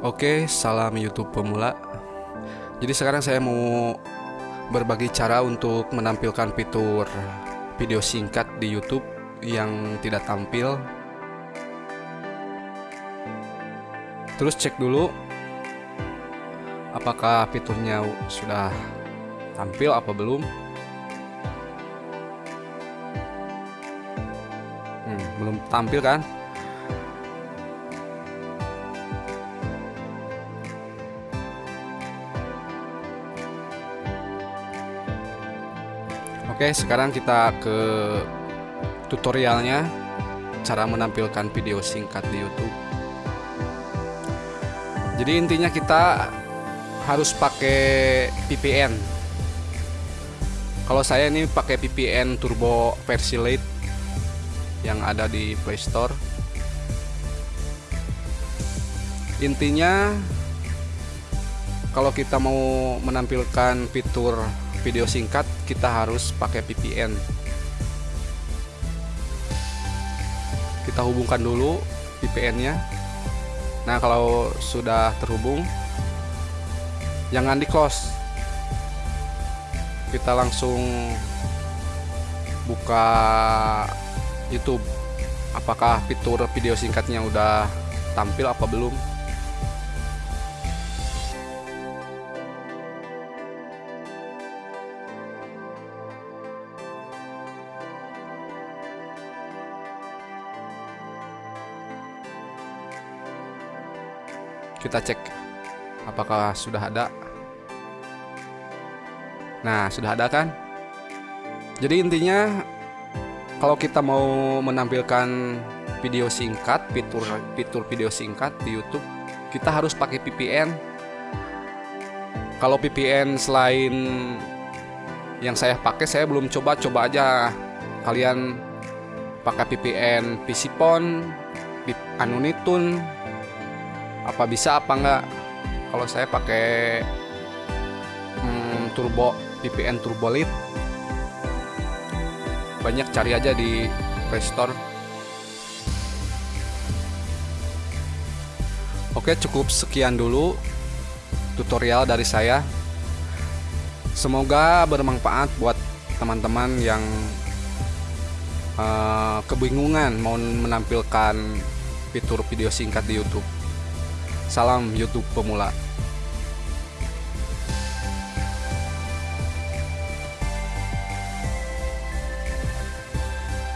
Oke, salam YouTube pemula. Jadi sekarang saya mau berbagi cara untuk menampilkan fitur video singkat di YouTube yang tidak tampil. Terus cek dulu apakah fiturnya sudah tampil apa belum. Hmm, belum tampil kan? Oke, sekarang kita ke tutorialnya cara menampilkan video singkat di YouTube. Jadi intinya kita harus pakai VPN. Kalau saya ini pakai VPN Turbo versi Lite yang ada di Play Store. Intinya kalau kita mau menampilkan fitur video singkat kita harus pakai VPN kita hubungkan dulu VPN nya nah kalau sudah terhubung jangan di close kita langsung buka YouTube. Apakah fitur video singkatnya udah tampil apa belum kita cek apakah sudah ada. Nah sudah ada kan? Jadi intinya kalau kita mau menampilkan video singkat fitur fitur video singkat di YouTube kita harus pakai VPN kalau VPN selain yang saya pakai saya belum coba coba aja. Kalian pakai VPN PCPon Anunitun apa bisa apa enggak? Kalau saya pakai hmm, turbo VPN Turbolit banyak cari aja di Playstore Oke cukup sekian dulu tutorial dari saya. Semoga bermanfaat buat teman-teman yang uh, kebingungan mau menampilkan fitur video singkat di YouTube Salam YouTube pemula.